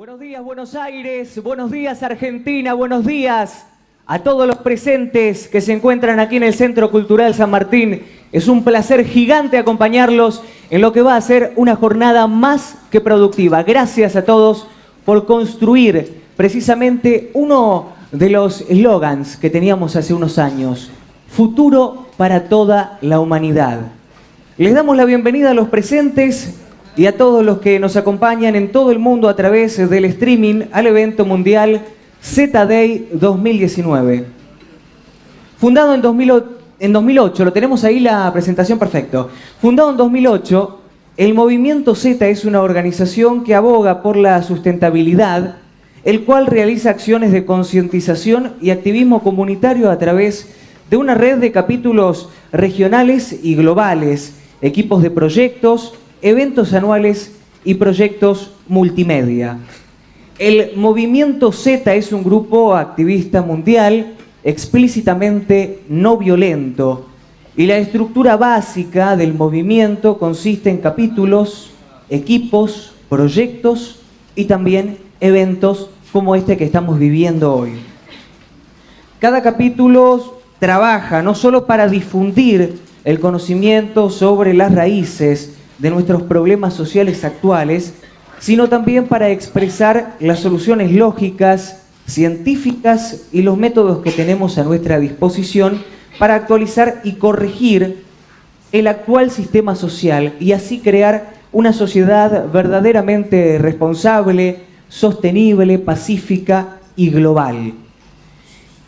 Buenos días Buenos Aires, buenos días Argentina, buenos días a todos los presentes que se encuentran aquí en el Centro Cultural San Martín. Es un placer gigante acompañarlos en lo que va a ser una jornada más que productiva. Gracias a todos por construir precisamente uno de los eslogans que teníamos hace unos años. Futuro para toda la humanidad. Les damos la bienvenida a los presentes y a todos los que nos acompañan en todo el mundo a través del streaming al evento mundial Z-Day 2019. Fundado en, 2008, lo tenemos ahí la presentación perfecto. Fundado en 2008, el Movimiento Z es una organización que aboga por la sustentabilidad, el cual realiza acciones de concientización y activismo comunitario a través de una red de capítulos regionales y globales, equipos de proyectos, eventos anuales y proyectos multimedia. El Movimiento Z es un grupo activista mundial explícitamente no violento y la estructura básica del movimiento consiste en capítulos, equipos, proyectos y también eventos como este que estamos viviendo hoy. Cada capítulo trabaja no solo para difundir el conocimiento sobre las raíces de nuestros problemas sociales actuales, sino también para expresar las soluciones lógicas, científicas y los métodos que tenemos a nuestra disposición para actualizar y corregir el actual sistema social y así crear una sociedad verdaderamente responsable, sostenible, pacífica y global.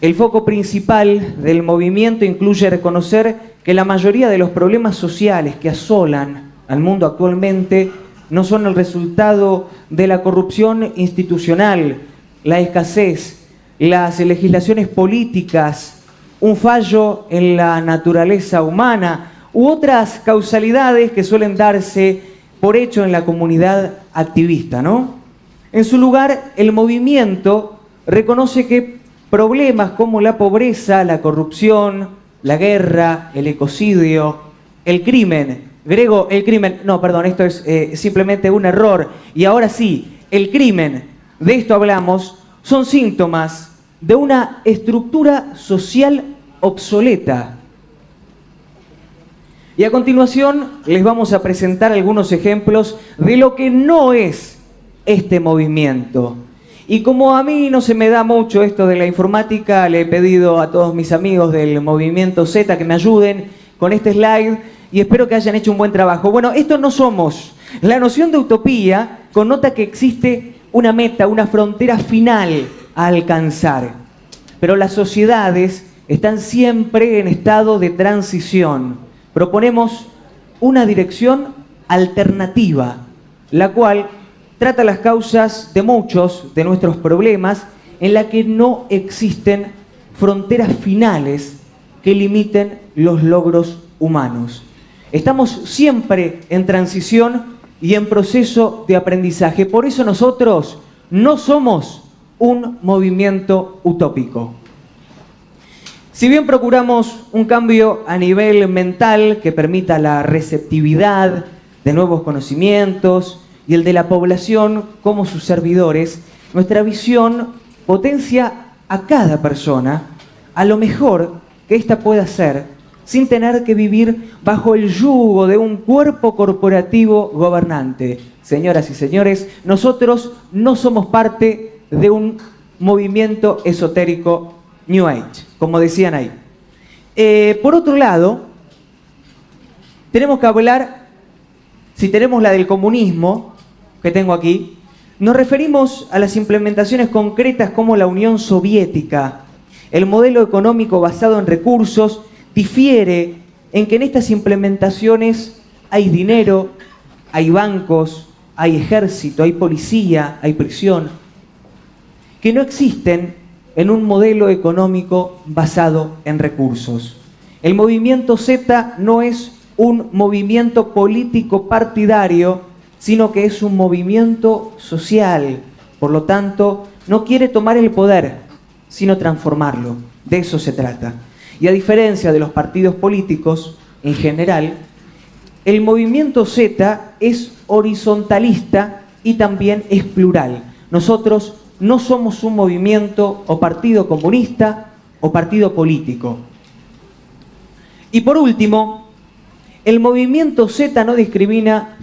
El foco principal del movimiento incluye reconocer que la mayoría de los problemas sociales que asolan al mundo actualmente no son el resultado de la corrupción institucional, la escasez, las legislaciones políticas, un fallo en la naturaleza humana u otras causalidades que suelen darse por hecho en la comunidad activista, ¿no? En su lugar, el movimiento reconoce que problemas como la pobreza, la corrupción, la guerra, el ecocidio, el crimen, Grego, el crimen, no, perdón, esto es eh, simplemente un error. Y ahora sí, el crimen, de esto hablamos, son síntomas de una estructura social obsoleta. Y a continuación les vamos a presentar algunos ejemplos de lo que no es este movimiento. Y como a mí no se me da mucho esto de la informática, le he pedido a todos mis amigos del movimiento Z que me ayuden con este slide y espero que hayan hecho un buen trabajo. Bueno, esto no somos. La noción de utopía connota que existe una meta, una frontera final a alcanzar. Pero las sociedades están siempre en estado de transición. Proponemos una dirección alternativa, la cual trata las causas de muchos de nuestros problemas en la que no existen fronteras finales que limiten los logros humanos. Estamos siempre en transición y en proceso de aprendizaje. Por eso nosotros no somos un movimiento utópico. Si bien procuramos un cambio a nivel mental que permita la receptividad de nuevos conocimientos y el de la población como sus servidores, nuestra visión potencia a cada persona a lo mejor que ésta pueda ser sin tener que vivir bajo el yugo de un cuerpo corporativo gobernante. Señoras y señores, nosotros no somos parte de un movimiento esotérico New Age, como decían ahí. Eh, por otro lado, tenemos que hablar, si tenemos la del comunismo, que tengo aquí, nos referimos a las implementaciones concretas como la Unión Soviética, el modelo económico basado en recursos difiere en que en estas implementaciones hay dinero, hay bancos, hay ejército, hay policía, hay prisión, que no existen en un modelo económico basado en recursos. El movimiento Z no es un movimiento político partidario, sino que es un movimiento social. Por lo tanto, no quiere tomar el poder, sino transformarlo. De eso se trata. Y a diferencia de los partidos políticos en general, el movimiento Z es horizontalista y también es plural. Nosotros no somos un movimiento o partido comunista o partido político. Y por último, el movimiento Z no discrimina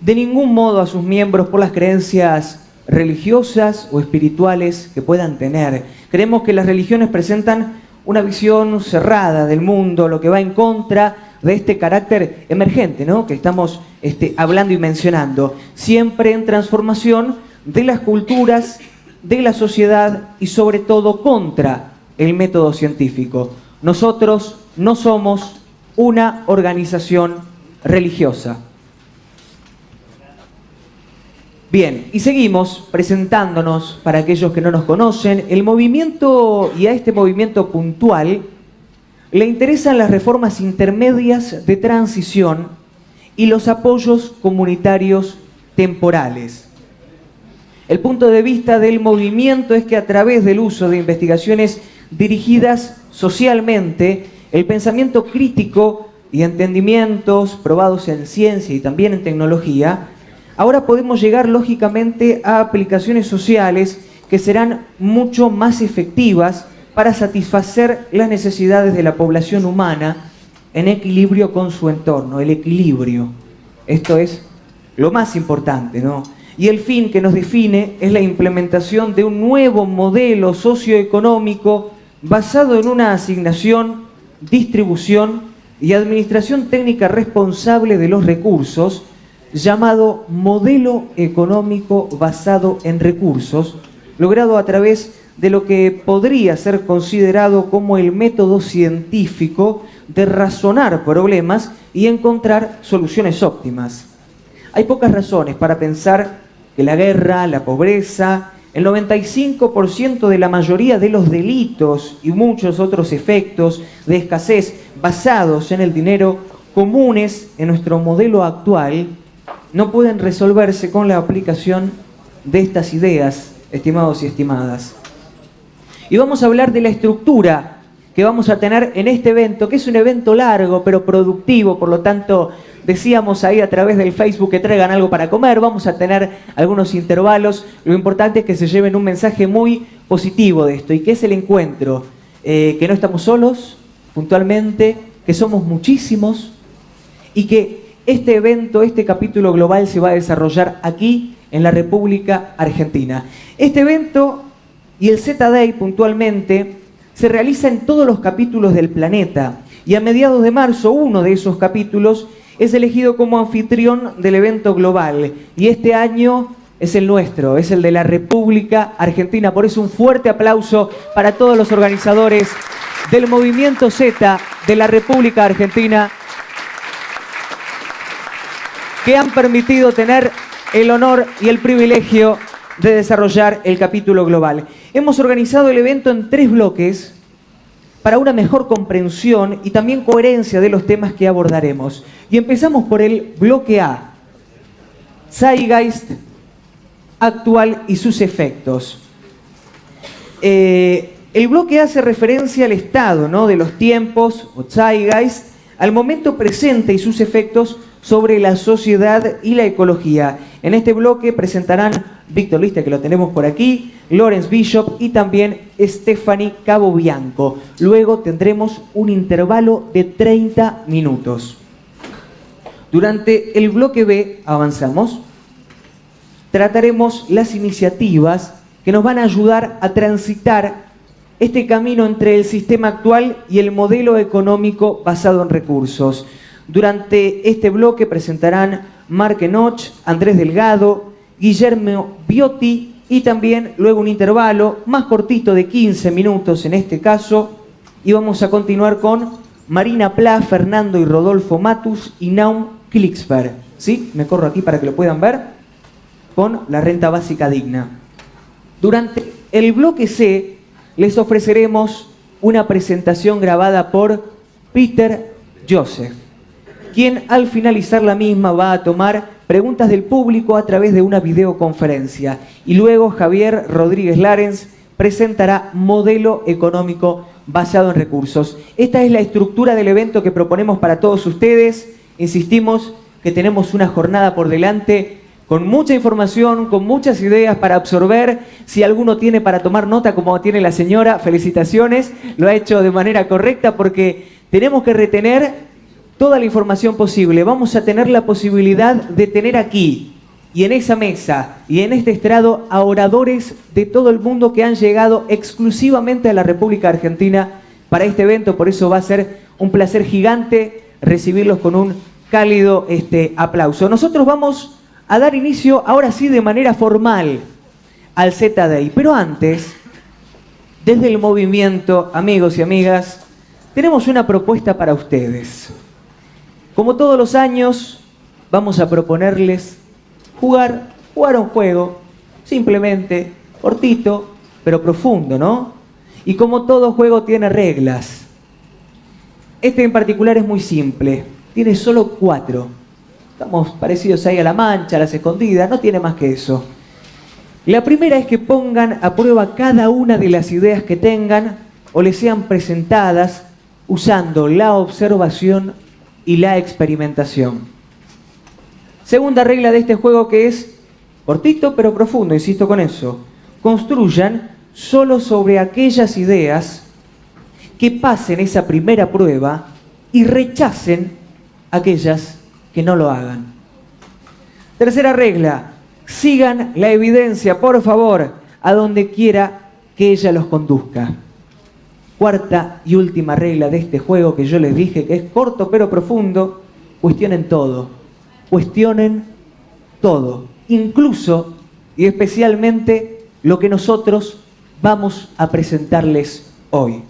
de ningún modo a sus miembros por las creencias religiosas o espirituales que puedan tener. Creemos que las religiones presentan una visión cerrada del mundo, lo que va en contra de este carácter emergente ¿no? que estamos este, hablando y mencionando, siempre en transformación de las culturas, de la sociedad y sobre todo contra el método científico. Nosotros no somos una organización religiosa. Bien, y seguimos presentándonos para aquellos que no nos conocen. El movimiento, y a este movimiento puntual, le interesan las reformas intermedias de transición y los apoyos comunitarios temporales. El punto de vista del movimiento es que a través del uso de investigaciones dirigidas socialmente, el pensamiento crítico y entendimientos probados en ciencia y también en tecnología, ahora podemos llegar lógicamente a aplicaciones sociales que serán mucho más efectivas para satisfacer las necesidades de la población humana en equilibrio con su entorno, el equilibrio. Esto es lo más importante, ¿no? Y el fin que nos define es la implementación de un nuevo modelo socioeconómico basado en una asignación, distribución y administración técnica responsable de los recursos, llamado modelo económico basado en recursos, logrado a través de lo que podría ser considerado como el método científico de razonar problemas y encontrar soluciones óptimas. Hay pocas razones para pensar que la guerra, la pobreza, el 95% de la mayoría de los delitos y muchos otros efectos de escasez basados en el dinero comunes en nuestro modelo actual no pueden resolverse con la aplicación de estas ideas, estimados y estimadas. Y vamos a hablar de la estructura que vamos a tener en este evento, que es un evento largo pero productivo, por lo tanto decíamos ahí a través del Facebook que traigan algo para comer, vamos a tener algunos intervalos, lo importante es que se lleven un mensaje muy positivo de esto y que es el encuentro, eh, que no estamos solos, puntualmente, que somos muchísimos y que este evento, este capítulo global se va a desarrollar aquí en la República Argentina. Este evento y el Z-Day puntualmente se realiza en todos los capítulos del planeta y a mediados de marzo uno de esos capítulos es elegido como anfitrión del evento global y este año es el nuestro, es el de la República Argentina. Por eso un fuerte aplauso para todos los organizadores del movimiento Z de la República Argentina que han permitido tener el honor y el privilegio de desarrollar el capítulo global. Hemos organizado el evento en tres bloques para una mejor comprensión y también coherencia de los temas que abordaremos. Y empezamos por el bloque A, Zeitgeist actual y sus efectos. Eh, el bloque A hace referencia al estado ¿no? de los tiempos, o Zeitgeist, al momento presente y sus efectos sobre la sociedad y la ecología. En este bloque presentarán Víctor Lista, que lo tenemos por aquí, Lawrence Bishop y también Stephanie Cabo Bianco. Luego tendremos un intervalo de 30 minutos. Durante el bloque B, avanzamos, trataremos las iniciativas que nos van a ayudar a transitar este camino entre el sistema actual y el modelo económico basado en recursos. Durante este bloque presentarán Mark Enoch, Andrés Delgado, Guillermo Biotti y también luego un intervalo más cortito de 15 minutos en este caso y vamos a continuar con Marina Pla, Fernando y Rodolfo Matus y Naum Klicksberg. ¿Sí? Me corro aquí para que lo puedan ver con la renta básica digna. Durante el bloque C les ofreceremos una presentación grabada por Peter Joseph quien al finalizar la misma va a tomar preguntas del público a través de una videoconferencia. Y luego Javier Rodríguez Larens presentará modelo económico basado en recursos. Esta es la estructura del evento que proponemos para todos ustedes. Insistimos que tenemos una jornada por delante con mucha información, con muchas ideas para absorber. Si alguno tiene para tomar nota, como tiene la señora, felicitaciones. Lo ha hecho de manera correcta porque tenemos que retener toda la información posible. Vamos a tener la posibilidad de tener aquí y en esa mesa y en este estrado a oradores de todo el mundo que han llegado exclusivamente a la República Argentina para este evento. Por eso va a ser un placer gigante recibirlos con un cálido este, aplauso. Nosotros vamos a dar inicio, ahora sí, de manera formal al Z-Day. Pero antes, desde el movimiento, amigos y amigas, tenemos una propuesta para ustedes. Como todos los años, vamos a proponerles jugar, jugar un juego, simplemente, cortito, pero profundo, ¿no? Y como todo juego tiene reglas. Este en particular es muy simple, tiene solo cuatro. Estamos parecidos ahí a la mancha, a las escondidas, no tiene más que eso. La primera es que pongan a prueba cada una de las ideas que tengan o les sean presentadas usando la observación y la experimentación. Segunda regla de este juego que es cortito pero profundo, insisto con eso. Construyan solo sobre aquellas ideas que pasen esa primera prueba y rechacen aquellas que no lo hagan. Tercera regla, sigan la evidencia, por favor, a donde quiera que ella los conduzca. Cuarta y última regla de este juego que yo les dije que es corto pero profundo, cuestionen todo. Cuestionen todo, incluso y especialmente lo que nosotros vamos a presentarles hoy.